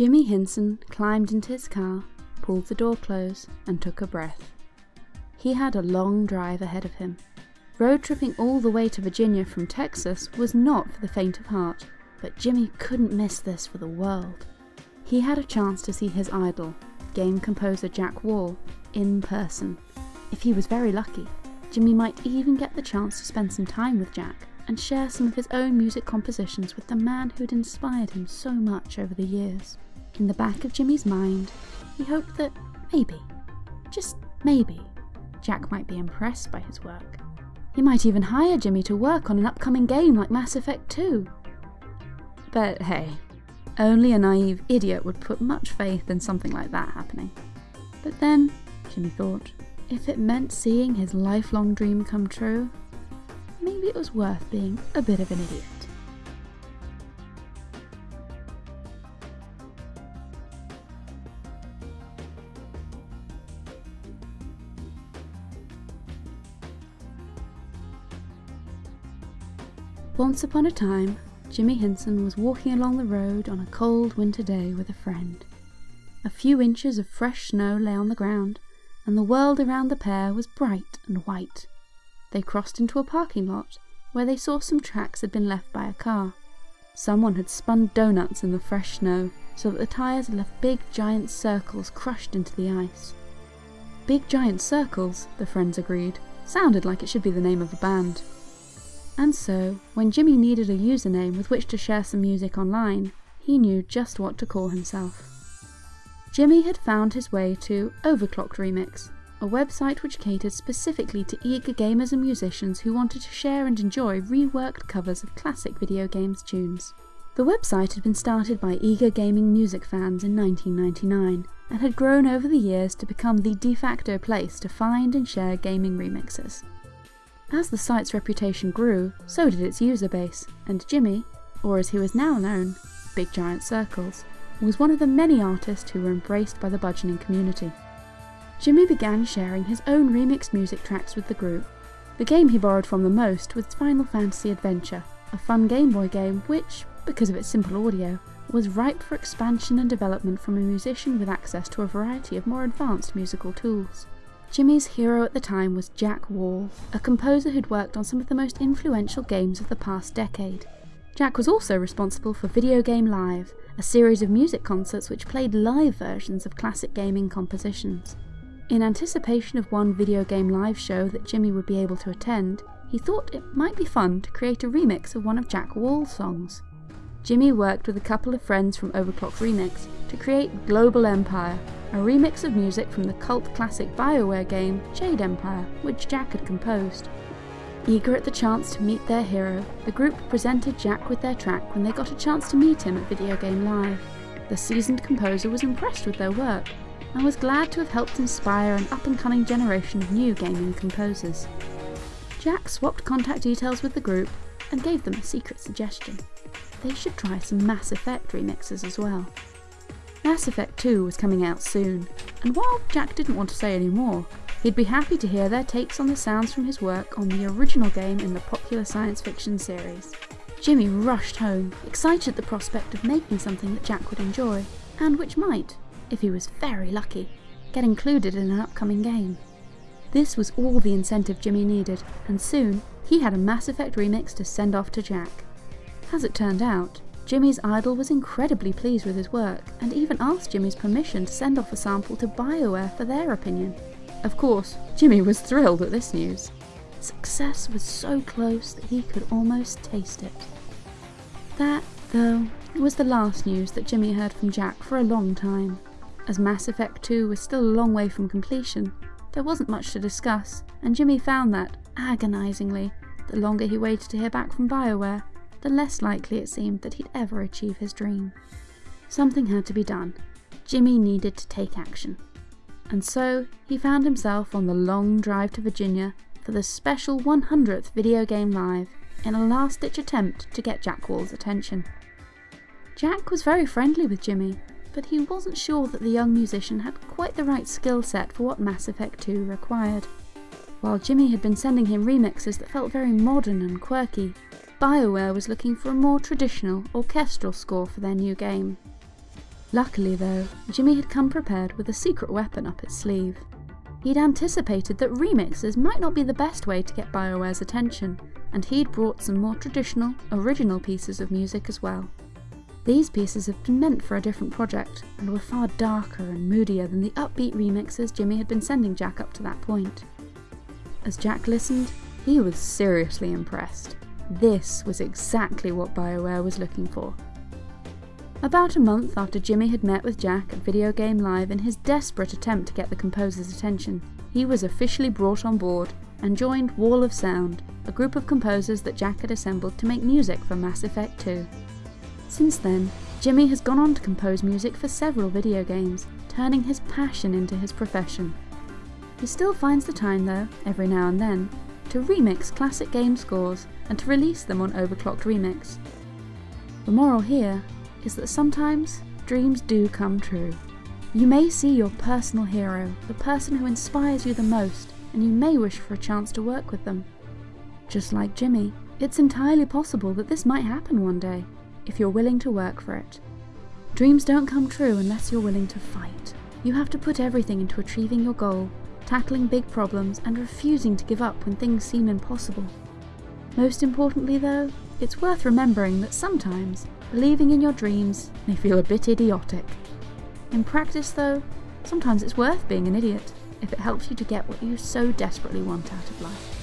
Jimmy Hinson climbed into his car, pulled the door close, and took a breath. He had a long drive ahead of him. Road tripping all the way to Virginia from Texas was not for the faint of heart, but Jimmy couldn't miss this for the world. He had a chance to see his idol, game composer Jack Wall, in person. If he was very lucky, Jimmy might even get the chance to spend some time with Jack and share some of his own music compositions with the man who'd inspired him so much over the years. In the back of Jimmy's mind, he hoped that maybe, just maybe, Jack might be impressed by his work. He might even hire Jimmy to work on an upcoming game like Mass Effect 2. But hey, only a naive idiot would put much faith in something like that happening. But then, Jimmy thought, if it meant seeing his lifelong dream come true, maybe it was worth being a bit of an idiot. Once upon a time, Jimmy Hinson was walking along the road on a cold winter day with a friend. A few inches of fresh snow lay on the ground, and the world around the pair was bright and white. They crossed into a parking lot where they saw some tracks had been left by a car. Someone had spun donuts in the fresh snow so that the tyres had left big giant circles crushed into the ice. Big Giant Circles, the friends agreed, sounded like it should be the name of a band. And so, when Jimmy needed a username with which to share some music online, he knew just what to call himself. Jimmy had found his way to Overclocked Remix, a website which catered specifically to eager gamers and musicians who wanted to share and enjoy reworked covers of classic video games tunes. The website had been started by eager gaming music fans in 1999 and had grown over the years to become the de facto place to find and share gaming remixes. As the site's reputation grew, so did its user base, and Jimmy, or as he was now known, Big Giant Circles, was one of the many artists who were embraced by the budgeoning community. Jimmy began sharing his own remixed music tracks with the group. The game he borrowed from the most was Final Fantasy Adventure, a fun Game Boy game which, because of its simple audio, was ripe for expansion and development from a musician with access to a variety of more advanced musical tools. Jimmy's hero at the time was Jack Wall, a composer who'd worked on some of the most influential games of the past decade. Jack was also responsible for Video Game Live, a series of music concerts which played live versions of classic gaming compositions. In anticipation of one video game live show that Jimmy would be able to attend, he thought it might be fun to create a remix of one of Jack Wall's songs. Jimmy worked with a couple of friends from Overclock Remix to create Global Empire, a remix of music from the cult classic BioWare game Jade Empire, which Jack had composed. Eager at the chance to meet their hero, the group presented Jack with their track when they got a chance to meet him at Video Game Live. The seasoned composer was impressed with their work and was glad to have helped inspire an up and coming generation of new gaming composers. Jack swapped contact details with the group and gave them a secret suggestion. They should try some Mass Effect remixes as well. Mass Effect 2 was coming out soon, and while Jack didn't want to say any more, he'd be happy to hear their takes on the sounds from his work on the original game in the popular science fiction series. Jimmy rushed home, excited at the prospect of making something that Jack would enjoy, and which might, if he was very lucky, get included in an upcoming game. This was all the incentive Jimmy needed, and soon he had a Mass Effect remix to send off to Jack. As it turned out, Jimmy's idol was incredibly pleased with his work, and even asked Jimmy's permission to send off a sample to BioWare for their opinion. Of course, Jimmy was thrilled at this news. Success was so close that he could almost taste it. That, though, was the last news that Jimmy heard from Jack for a long time. As Mass Effect 2 was still a long way from completion, there wasn't much to discuss, and Jimmy found that, agonisingly, the longer he waited to hear back from BioWare, the less likely it seemed that he'd ever achieve his dream. Something had to be done. Jimmy needed to take action. And so, he found himself on the long drive to Virginia for the special 100th Video Game Live in a last ditch attempt to get Jack Wall's attention. Jack was very friendly with Jimmy, but he wasn't sure that the young musician had quite the right skill set for what Mass Effect 2 required. While Jimmy had been sending him remixes that felt very modern and quirky, BioWare was looking for a more traditional, orchestral score for their new game. Luckily though, Jimmy had come prepared with a secret weapon up his sleeve. He'd anticipated that remixes might not be the best way to get BioWare's attention, and he'd brought some more traditional, original pieces of music as well. These pieces had been meant for a different project, and were far darker and moodier than the upbeat remixes Jimmy had been sending Jack up to that point. As Jack listened, he was seriously impressed. This was exactly what BioWare was looking for. About a month after Jimmy had met with Jack at Video Game Live in his desperate attempt to get the composer's attention, he was officially brought on board and joined Wall of Sound, a group of composers that Jack had assembled to make music for Mass Effect 2. Since then, Jimmy has gone on to compose music for several video games, turning his passion into his profession. He still finds the time though, every now and then, to remix classic game scores and to release them on Overclocked Remix. The moral here is that sometimes dreams do come true. You may see your personal hero, the person who inspires you the most, and you may wish for a chance to work with them. Just like Jimmy, it's entirely possible that this might happen one day, if you're willing to work for it. Dreams don't come true unless you're willing to fight. You have to put everything into achieving your goal, tackling big problems, and refusing to give up when things seem impossible. Most importantly, though, it's worth remembering that sometimes believing in your dreams may feel a bit idiotic. In practice, though, sometimes it's worth being an idiot if it helps you to get what you so desperately want out of life.